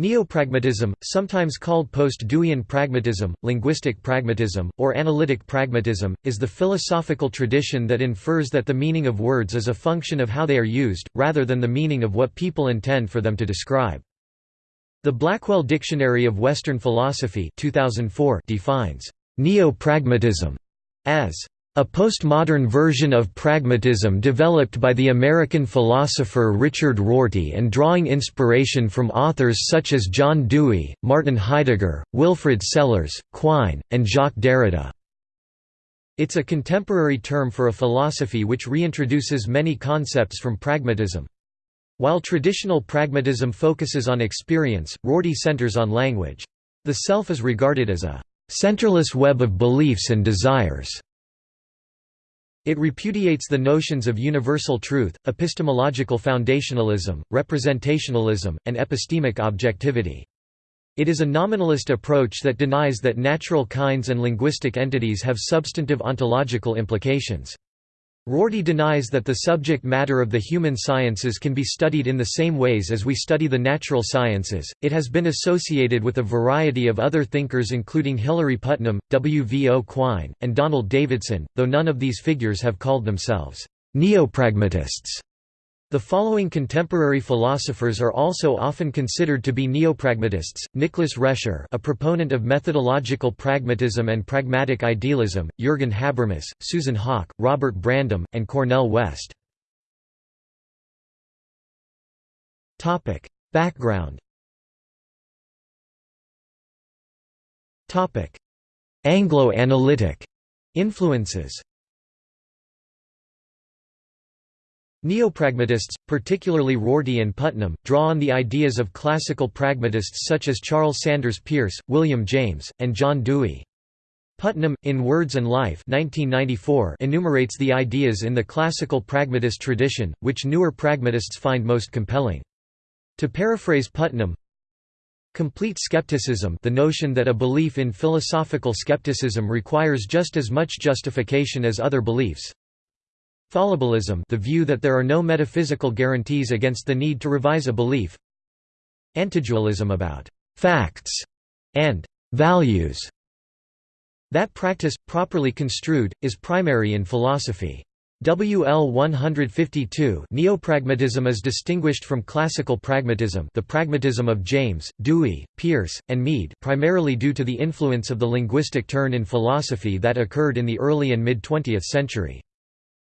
Neopragmatism, sometimes called post-Deweyan pragmatism, linguistic pragmatism, or analytic pragmatism, is the philosophical tradition that infers that the meaning of words is a function of how they are used, rather than the meaning of what people intend for them to describe. The Blackwell Dictionary of Western Philosophy 2004 defines neopragmatism as a postmodern version of pragmatism developed by the American philosopher Richard Rorty and drawing inspiration from authors such as John Dewey, Martin Heidegger, Wilfrid Sellars, Quine, and Jacques Derrida. It's a contemporary term for a philosophy which reintroduces many concepts from pragmatism. While traditional pragmatism focuses on experience, Rorty centers on language. The self is regarded as a centerless web of beliefs and desires. It repudiates the notions of universal truth, epistemological foundationalism, representationalism, and epistemic objectivity. It is a nominalist approach that denies that natural kinds and linguistic entities have substantive ontological implications. Rorty denies that the subject matter of the human sciences can be studied in the same ways as we study the natural sciences. It has been associated with a variety of other thinkers, including Hilary Putnam, W. V. O. Quine, and Donald Davidson, though none of these figures have called themselves neopragmatists. The following contemporary philosophers are also often considered to be neopragmatists: Nicholas Rescher, a proponent of methodological pragmatism and pragmatic idealism; Jürgen Habermas, Susan Haack, Robert Brandom, and Cornel West. Topic: Background. Topic: Anglo-analytic influences. Neopragmatists, particularly Rorty and Putnam, draw on the ideas of classical pragmatists such as Charles Sanders Peirce, William James, and John Dewey. Putnam, in Words and Life 1994, enumerates the ideas in the classical pragmatist tradition, which newer pragmatists find most compelling. To paraphrase Putnam, Complete skepticism the notion that a belief in philosophical skepticism requires just as much justification as other beliefs, Fallibilism the view that there are no metaphysical guarantees against the need to revise a belief Antidualism about «facts» and «values» That practice, properly construed, is primary in philosophy. WL 152 Neopragmatism is distinguished from classical pragmatism the pragmatism of James, Dewey, Peirce, and Mead primarily due to the influence of the linguistic turn in philosophy that occurred in the early and mid-20th century.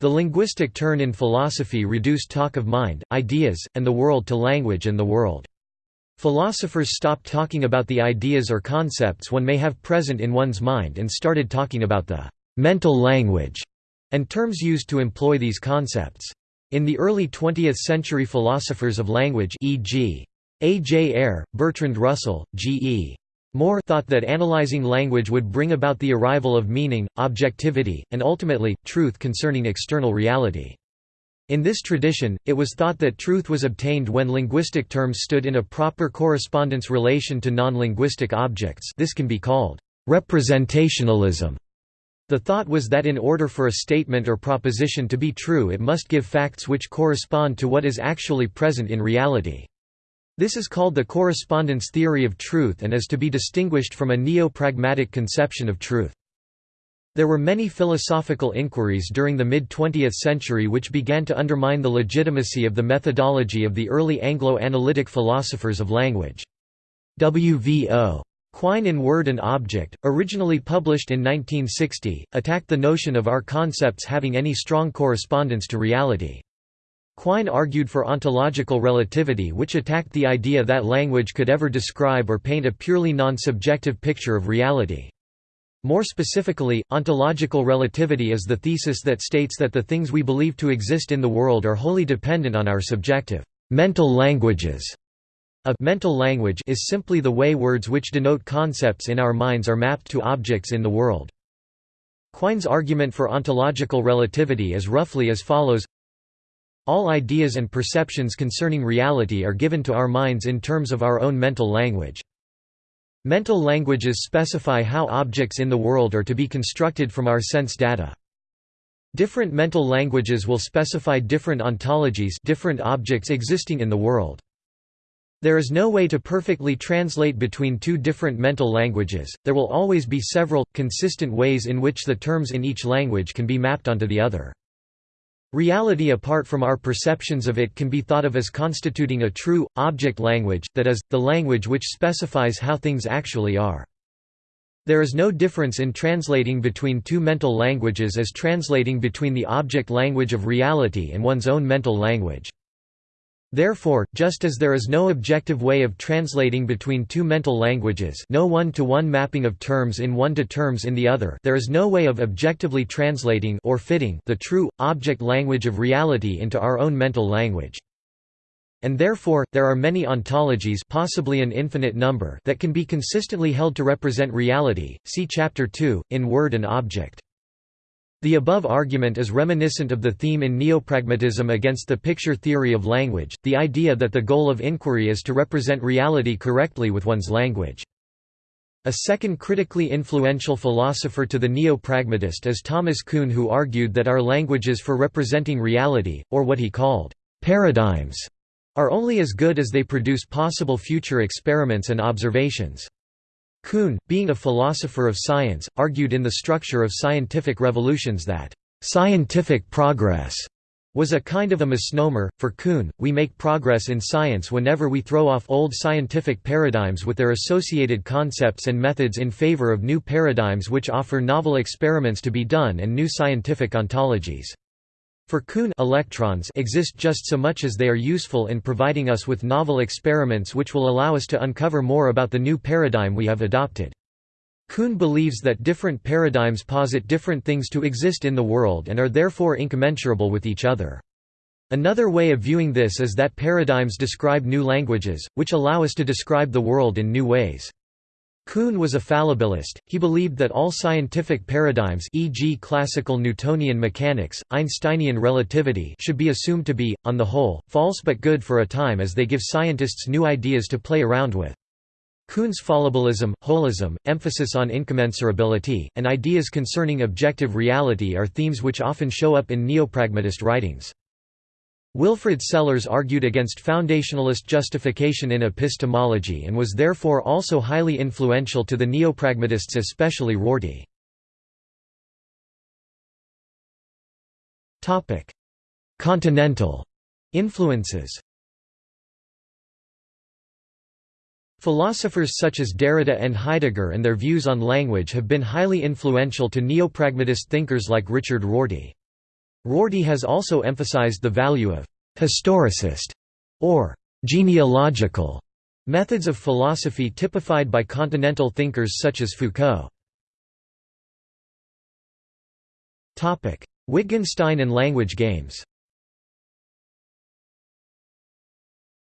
The linguistic turn in philosophy reduced talk of mind, ideas, and the world to language and the world. Philosophers stopped talking about the ideas or concepts one may have present in one's mind and started talking about the mental language and terms used to employ these concepts. In the early 20th century philosophers of language e.g. A. J. Ayer, Bertrand Russell, G. E. Moore thought that analyzing language would bring about the arrival of meaning, objectivity, and ultimately, truth concerning external reality. In this tradition, it was thought that truth was obtained when linguistic terms stood in a proper correspondence relation to non-linguistic objects this can be called representationalism. The thought was that in order for a statement or proposition to be true it must give facts which correspond to what is actually present in reality. This is called the correspondence theory of truth and is to be distinguished from a neo-pragmatic conception of truth. There were many philosophical inquiries during the mid-20th century which began to undermine the legitimacy of the methodology of the early Anglo-analytic philosophers of language. W.V.O. Quine in Word and Object, originally published in 1960, attacked the notion of our concepts having any strong correspondence to reality. Quine argued for ontological relativity which attacked the idea that language could ever describe or paint a purely non-subjective picture of reality. More specifically, ontological relativity is the thesis that states that the things we believe to exist in the world are wholly dependent on our subjective mental languages. A mental language is simply the way words which denote concepts in our minds are mapped to objects in the world. Quine's argument for ontological relativity is roughly as follows all ideas and perceptions concerning reality are given to our minds in terms of our own mental language. Mental languages specify how objects in the world are to be constructed from our sense data. Different mental languages will specify different ontologies different objects existing in the world. There is no way to perfectly translate between two different mental languages, there will always be several, consistent ways in which the terms in each language can be mapped onto the other. Reality apart from our perceptions of it can be thought of as constituting a true, object language, that is, the language which specifies how things actually are. There is no difference in translating between two mental languages as translating between the object language of reality and one's own mental language. Therefore, just as there is no objective way of translating between two mental languages no one-to-one -one mapping of terms in one to terms in the other there is no way of objectively translating or fitting the true, object language of reality into our own mental language. And therefore, there are many ontologies possibly an infinite number that can be consistently held to represent reality, see Chapter 2, in Word and Object. The above argument is reminiscent of the theme in neopragmatism against the picture theory of language, the idea that the goal of inquiry is to represent reality correctly with one's language. A second critically influential philosopher to the neo-pragmatist is Thomas Kuhn who argued that our languages for representing reality, or what he called paradigms, are only as good as they produce possible future experiments and observations. Kuhn, being a philosopher of science, argued in The Structure of Scientific Revolutions that, "...scientific progress." was a kind of a misnomer. For Kuhn, we make progress in science whenever we throw off old scientific paradigms with their associated concepts and methods in favor of new paradigms which offer novel experiments to be done and new scientific ontologies. For Kuhn electrons exist just so much as they are useful in providing us with novel experiments which will allow us to uncover more about the new paradigm we have adopted. Kuhn believes that different paradigms posit different things to exist in the world and are therefore incommensurable with each other. Another way of viewing this is that paradigms describe new languages, which allow us to describe the world in new ways. Kuhn was a fallibilist, he believed that all scientific paradigms e.g. classical Newtonian mechanics, Einsteinian relativity should be assumed to be, on the whole, false but good for a time as they give scientists new ideas to play around with. Kuhn's fallibilism, holism, emphasis on incommensurability, and ideas concerning objective reality are themes which often show up in neopragmatist writings. Wilfrid Sellars argued against foundationalist justification in epistemology and was therefore also highly influential to the neopragmatists especially Rorty. Continental influences Philosophers such as Derrida and Heidegger and their views on language have been highly influential to neopragmatist thinkers like Richard Rorty. Rorty has also emphasized the value of «historicist» or «genealogical» methods of philosophy typified by continental thinkers such as Foucault. Wittgenstein and language games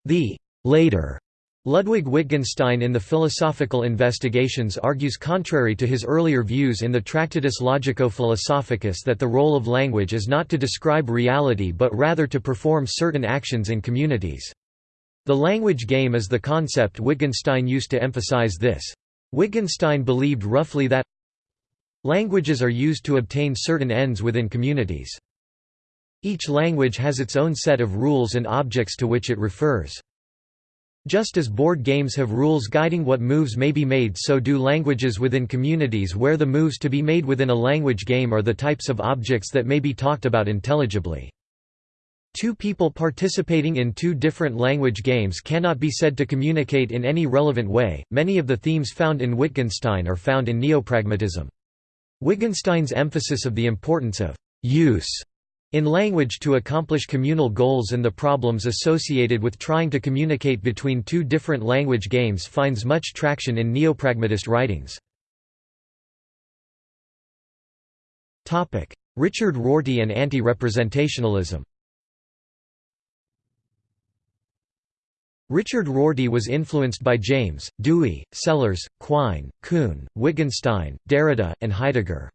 The «later» Ludwig Wittgenstein in the Philosophical Investigations argues contrary to his earlier views in the Tractatus Logico-Philosophicus that the role of language is not to describe reality but rather to perform certain actions in communities. The language game is the concept Wittgenstein used to emphasize this. Wittgenstein believed roughly that languages are used to obtain certain ends within communities. Each language has its own set of rules and objects to which it refers. Just as board games have rules guiding what moves may be made so do languages within communities where the moves to be made within a language game are the types of objects that may be talked about intelligibly. Two people participating in two different language games cannot be said to communicate in any relevant way. Many of the themes found in Wittgenstein are found in neopragmatism. Wittgenstein's emphasis of the importance of use in language to accomplish communal goals and the problems associated with trying to communicate between two different language games finds much traction in neopragmatist writings. Richard Rorty and anti-representationalism Richard Rorty was influenced by James, Dewey, Sellars, Quine, Kuhn, Wittgenstein, Derrida, and Heidegger.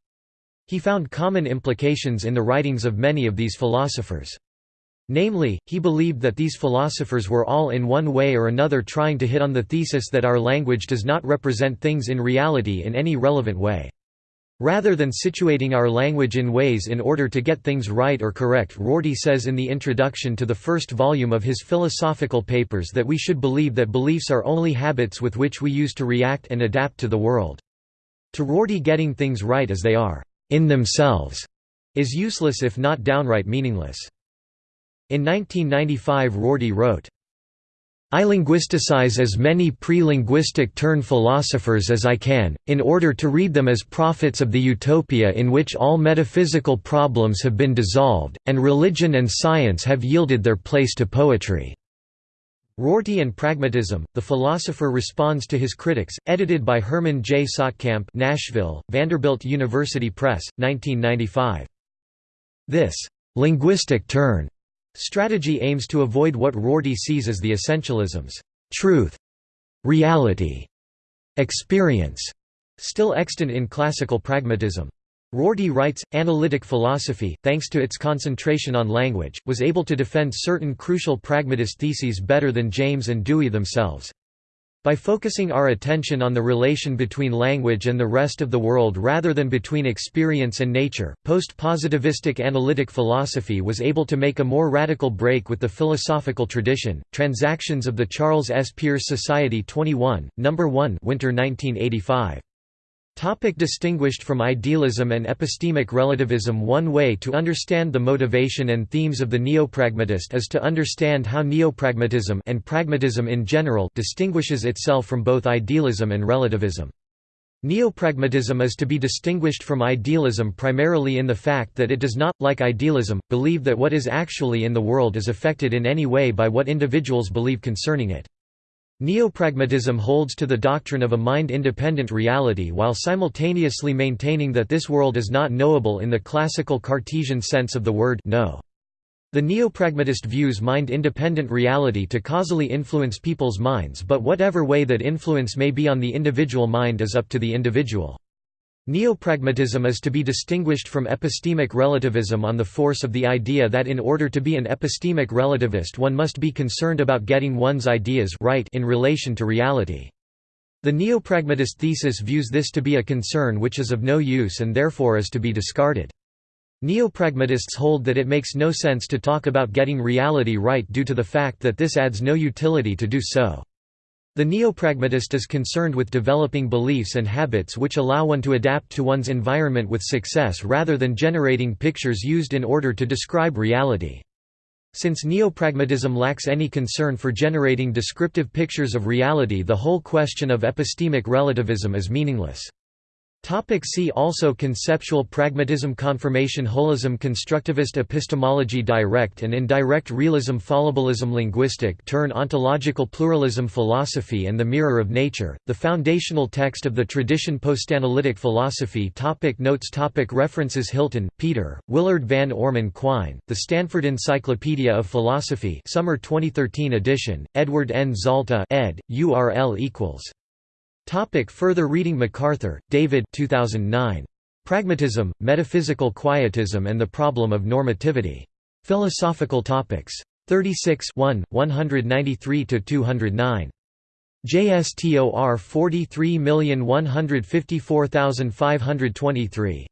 He found common implications in the writings of many of these philosophers. Namely, he believed that these philosophers were all in one way or another trying to hit on the thesis that our language does not represent things in reality in any relevant way. Rather than situating our language in ways in order to get things right or correct Rorty says in the introduction to the first volume of his philosophical papers that we should believe that beliefs are only habits with which we use to react and adapt to the world. To Rorty getting things right as they are, in themselves, is useless if not downright meaningless. In 1995 Rorty wrote, I linguisticize as many pre-linguistic turn philosophers as I can, in order to read them as prophets of the utopia in which all metaphysical problems have been dissolved, and religion and science have yielded their place to poetry." Rorty and Pragmatism, the philosopher responds to his critics, edited by Herman J. Saatkamp Nashville, Vanderbilt University Press, 1995. This «linguistic turn» Strategy aims to avoid what Rorty sees as the essentialisms, truth, reality, experience, still extant in classical pragmatism. Rorty writes, analytic philosophy, thanks to its concentration on language, was able to defend certain crucial pragmatist theses better than James and Dewey themselves. By focusing our attention on the relation between language and the rest of the world rather than between experience and nature, post-positivistic analytic philosophy was able to make a more radical break with the philosophical tradition. Transactions of the Charles S. Peirce Society 21, No. 1 Winter 1985. Topic distinguished from idealism and epistemic relativism One way to understand the motivation and themes of the neopragmatist is to understand how neopragmatism and pragmatism in general distinguishes itself from both idealism and relativism. Neopragmatism is to be distinguished from idealism primarily in the fact that it does not, like idealism, believe that what is actually in the world is affected in any way by what individuals believe concerning it. Neopragmatism holds to the doctrine of a mind-independent reality while simultaneously maintaining that this world is not knowable in the classical Cartesian sense of the word know. The neopragmatist views mind-independent reality to causally influence people's minds but whatever way that influence may be on the individual mind is up to the individual. Neopragmatism is to be distinguished from epistemic relativism on the force of the idea that in order to be an epistemic relativist one must be concerned about getting one's ideas right in relation to reality. The neopragmatist thesis views this to be a concern which is of no use and therefore is to be discarded. Neopragmatists hold that it makes no sense to talk about getting reality right due to the fact that this adds no utility to do so. The neopragmatist is concerned with developing beliefs and habits which allow one to adapt to one's environment with success rather than generating pictures used in order to describe reality. Since neopragmatism lacks any concern for generating descriptive pictures of reality the whole question of epistemic relativism is meaningless. Topic see also Conceptual pragmatism Confirmation Holism Constructivist epistemology Direct and indirect realism Fallibilism Linguistic turn Ontological pluralism Philosophy and the mirror of nature, the foundational text of the tradition Postanalytic philosophy topic Notes topic References Hylton, Peter, Willard Van Orman Quine, The Stanford Encyclopedia of Philosophy Summer 2013 edition, Edward N. Zalta ed., URL equals Topic further reading MacArthur, David 2009. Pragmatism, Metaphysical Quietism and the Problem of Normativity. Philosophical Topics. 36 1, 193–209. JSTOR 43154523.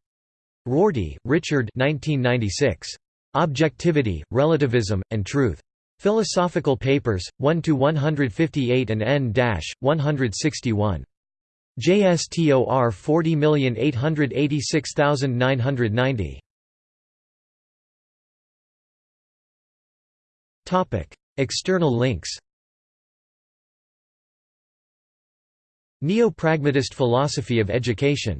Rorty, Richard 1996. Objectivity, Relativism, and Truth. Philosophical Papers, 1 to 158 and n-161. JSTOR 40886990. External links Neo-pragmatist philosophy of education